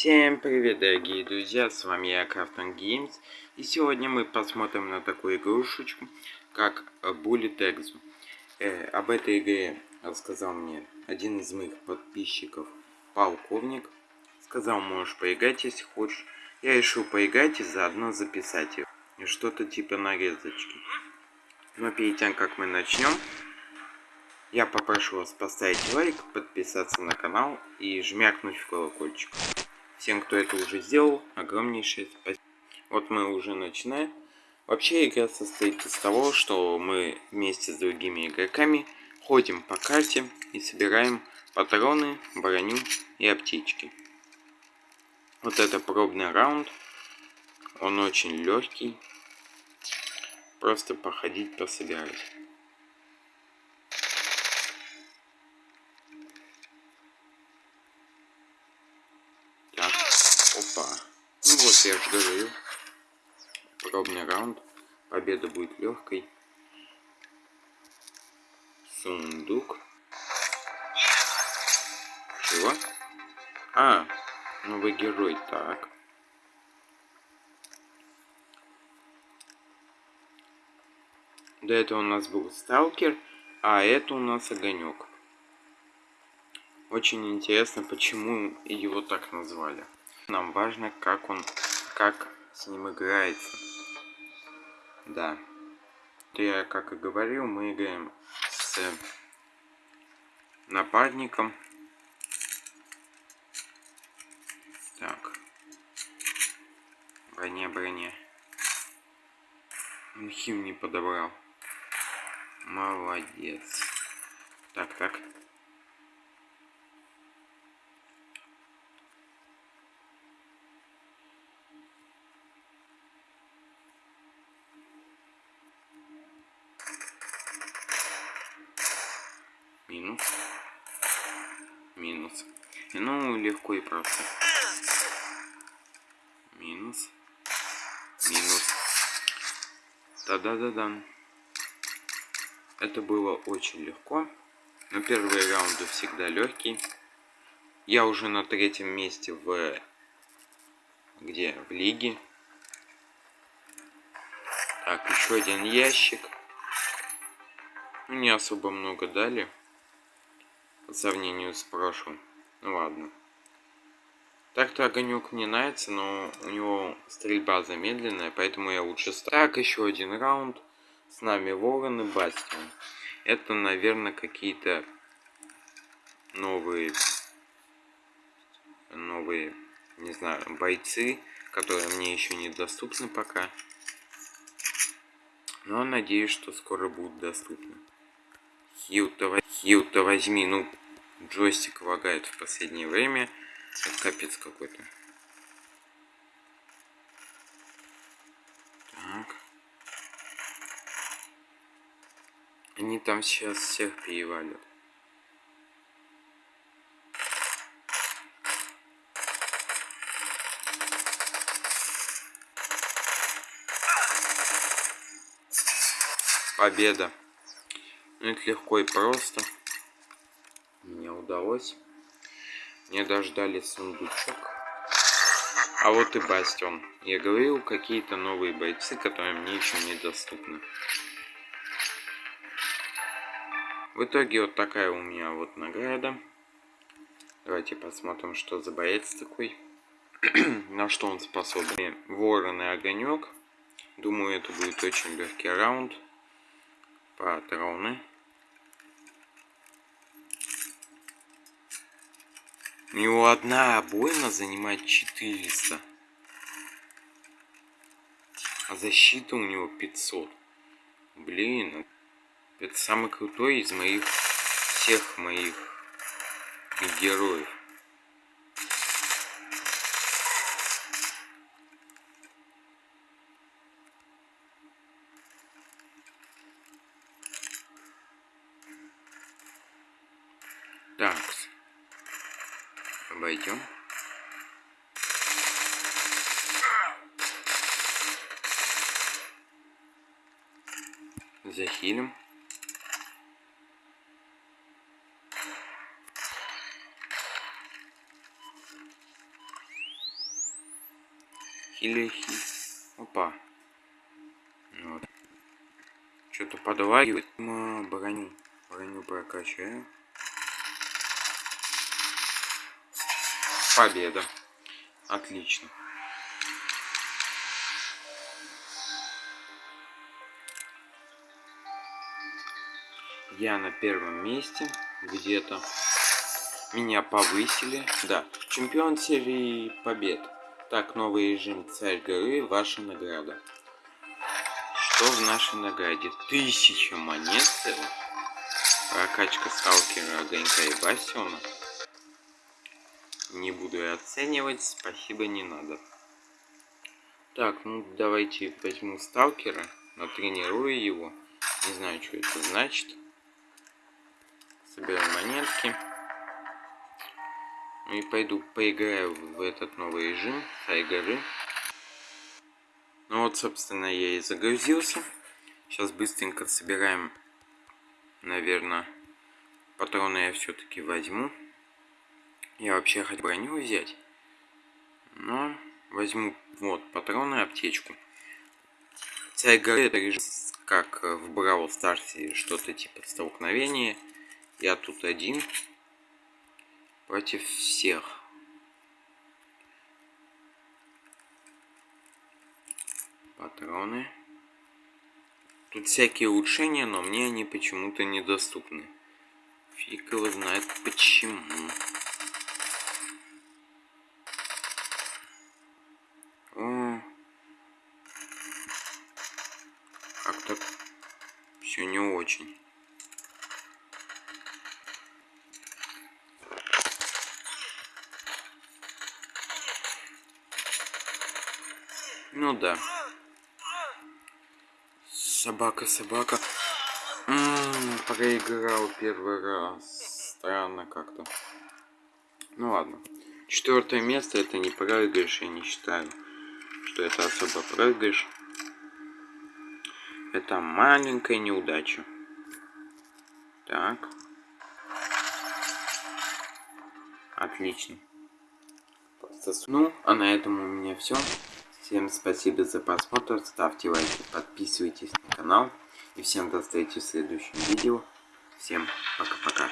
Всем привет, дорогие друзья, с вами я, Крафтон Games, и сегодня мы посмотрим на такую игрушечку, как Bullet Exo. Э, об этой игре рассказал мне один из моих подписчиков, полковник. Сказал, можешь поиграть, если хочешь. Я решил поиграть и заодно записать ее. Что-то типа нарезочки. Но перед тем, как мы начнем, я попрошу вас поставить лайк, подписаться на канал и жмякнуть в колокольчик. Всем, кто это уже сделал, огромнейшее спасибо. Вот мы уже начинаем. Вообще игра состоит из того, что мы вместе с другими игроками ходим по карте и собираем патроны, броню и аптечки. Вот это пробный раунд. Он очень легкий. Просто походить, пособирать. Опа. Ну вот я же говорю. Пробный раунд. Победа будет легкой. Сундук. Чего? А, новый герой. Так. До этого у нас был сталкер, а это у нас огонек. Очень интересно, почему его так назвали. Нам важно, как он, как с ним играется. Да. Я, как и говорил, мы играем с нападником. Так. Броня, броня. Он хим не подобрал. Молодец. Так, так. Минус. Минус. Ну, легко и просто. Минус. Минус. Да-да-да-да. Это было очень легко. Но первые раунды всегда легкие. Я уже на третьем месте в... Где? В лиге. Так, еще один ящик. Ну, не особо много дали по сравнению с прошлым. Ну ладно. Так-то огонек мне нравится, но у него стрельба замедленная, поэтому я лучше ставлю. Так, еще один раунд. С нами Ворон и Бастион. Это, наверное, какие-то новые, новые, не знаю, бойцы, которые мне еще недоступны пока. Но надеюсь, что скоро будут доступны. Хил-то Хил возьми, ну джойстик лагает в последнее время. Это капец какой-то. Так. Они там сейчас всех перевалят. Победа. Ну, это легко и просто мне удалось. Не дождали сундучок. А вот и Бастион. Я говорил, какие-то новые бойцы, которые мне еще недоступны. В итоге вот такая у меня вот награда. Давайте посмотрим, что за боец такой. На что он способен. Ворон и огонек. Думаю, это будет очень легкий раунд. Патроны. У него одна обойма занимает 400. А защита у него 500. Блин, это самый крутой из моих всех моих героев. Так, обойдем. Захилим. Хилихи. Опа. Вот. Что-то подваривает. Ма, броню. Броню прокачаю. Победа. Отлично. Я на первом месте где-то. Меня повысили. Да, чемпион серии побед. Так, новый режим Царь горы, ваша награда. Что в нашей награде? Тысяча монет целых. Прокачка сталкера Огонька и Бастиона. Не буду я оценивать, спасибо, не надо. Так, ну давайте возьму сталкера, натренирую его. Не знаю, что это значит. Собираем монетки. Ну и пойду поиграю в этот новый режим Хай горы. Ну вот, собственно, я и загрузился. Сейчас быстренько собираем, наверное, патроны я все-таки возьму. Я вообще хотел броню взять. Но возьму, вот, патроны, аптечку. Царь горы это режим, как в Бравл Старсе, что-то типа столкновения. Я тут один против всех. Патроны. Тут всякие улучшения, но мне они почему-то недоступны. Фиг его знает почему. О, как-то все не очень. Ну да. Собака, собака. Ммм, проиграл первый раз. Странно как-то. Ну ладно. Четвертое место это не проигрыш, я не считаю, что это особо проигрыш. Это маленькая неудача. Так. Отлично. Ну, а на этом у меня все. Всем спасибо за просмотр, ставьте лайки, подписывайтесь на канал. И всем до встречи в следующем видео. Всем пока-пока.